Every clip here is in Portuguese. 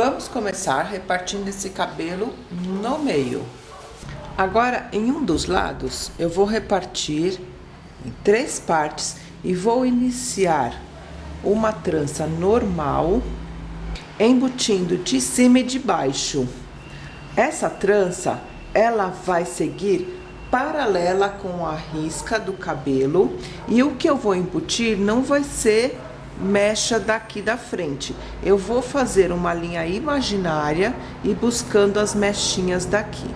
Vamos começar repartindo esse cabelo no meio. Agora, em um dos lados, eu vou repartir em três partes e vou iniciar uma trança normal, embutindo de cima e de baixo. Essa trança, ela vai seguir paralela com a risca do cabelo e o que eu vou embutir não vai ser mecha daqui da frente. Eu vou fazer uma linha imaginária e buscando as mechinhas daqui.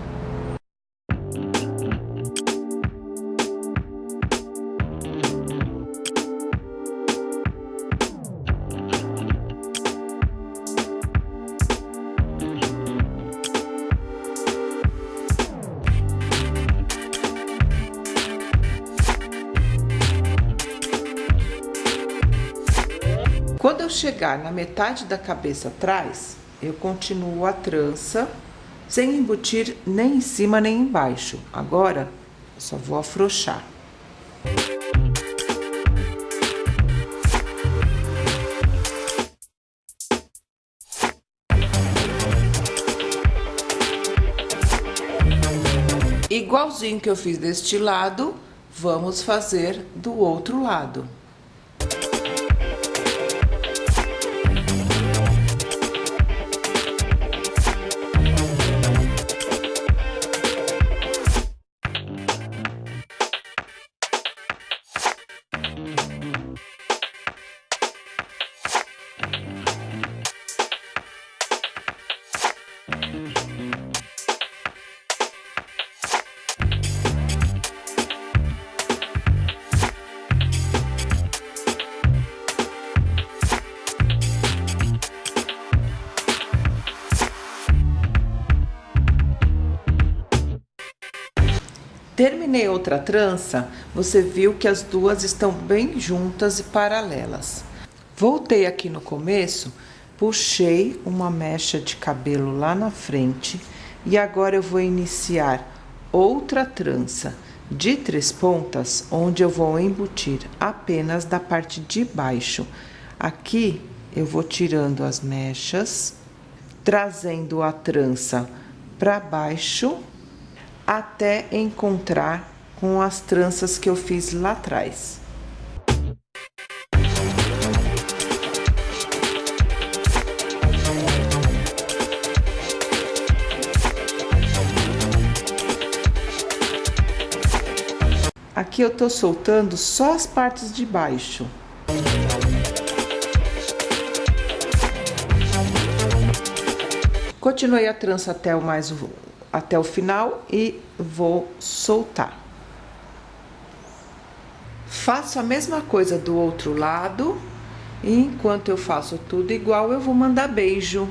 Eu chegar na metade da cabeça atrás, eu continuo a trança, sem embutir nem em cima nem embaixo. Agora, só vou afrouxar. Igualzinho que eu fiz deste lado, vamos fazer do outro lado. Terminei outra trança, você viu que as duas estão bem juntas e paralelas. Voltei aqui no começo, puxei uma mecha de cabelo lá na frente e agora eu vou iniciar outra trança de três pontas, onde eu vou embutir apenas da parte de baixo. Aqui eu vou tirando as mechas, trazendo a trança para baixo até encontrar com as tranças que eu fiz lá atrás. Aqui eu tô soltando só as partes de baixo. Continuei a trança até o mais até o final e vou soltar. Faço a mesma coisa do outro lado. E enquanto eu faço tudo igual, eu vou mandar beijo.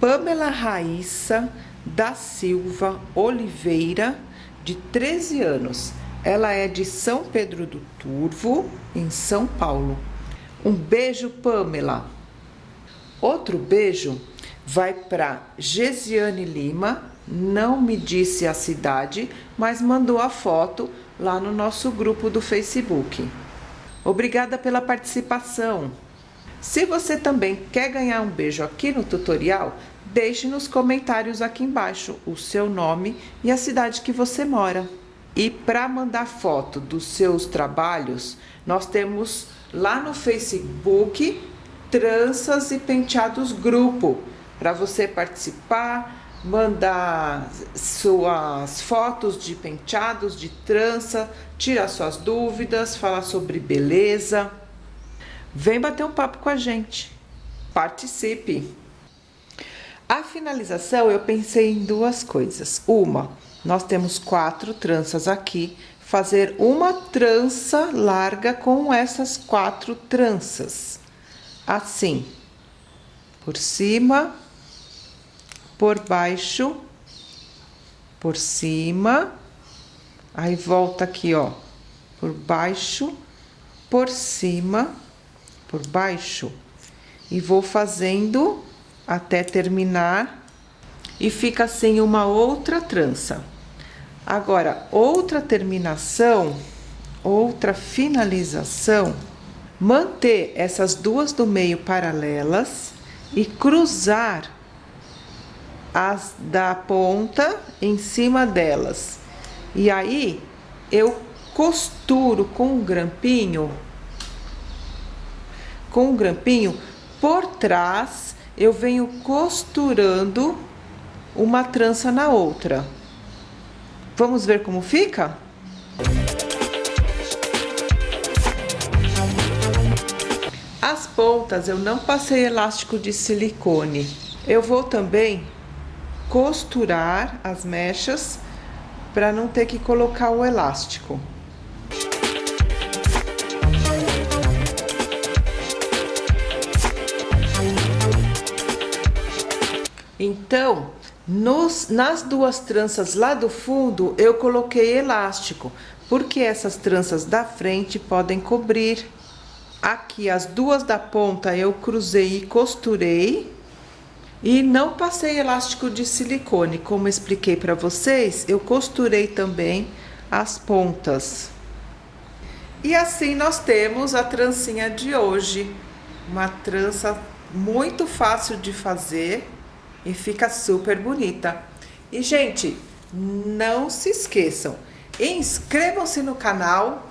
Pamela Raíssa da Silva Oliveira, de 13 anos. Ela é de São Pedro do Turvo, em São Paulo. Um beijo, Pamela. Outro beijo vai para Gesiane Lima, não me disse a cidade, mas mandou a foto lá no nosso grupo do Facebook. Obrigada pela participação. Se você também quer ganhar um beijo aqui no tutorial, deixe nos comentários aqui embaixo o seu nome e a cidade que você mora. E para mandar foto dos seus trabalhos, nós temos lá no Facebook Tranças e Penteados Grupo, para você participar, mandar suas fotos de penteados, de trança, tirar suas dúvidas, falar sobre beleza. Vem bater um papo com a gente. Participe! A finalização, eu pensei em duas coisas. Uma, nós temos quatro tranças aqui, fazer uma trança larga com essas quatro tranças assim, por cima, por baixo, por cima, aí volta aqui, ó, por baixo, por cima, por baixo, e vou fazendo até terminar. E fica assim uma outra trança. Agora, outra terminação, outra finalização manter essas duas do meio paralelas e cruzar as da ponta em cima delas. E aí eu costuro com um grampinho, com um grampinho por trás, eu venho costurando uma trança na outra. Vamos ver como fica? As pontas eu não passei elástico de silicone. Eu vou também costurar as mechas para não ter que colocar o elástico. Então, nos, nas duas tranças lá do fundo, eu coloquei elástico, porque essas tranças da frente podem cobrir. Aqui, as duas da ponta, eu cruzei e costurei. E não passei elástico de silicone, como expliquei para vocês, eu costurei também as pontas. E assim nós temos a trancinha de hoje. Uma trança muito fácil de fazer e fica super bonita. E, gente, não se esqueçam, inscrevam-se no canal,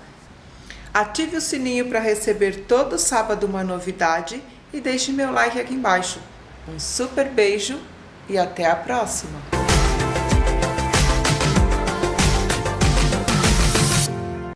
ative o sininho para receber todo sábado uma novidade e deixe meu like aqui embaixo. Um super beijo e até a próxima!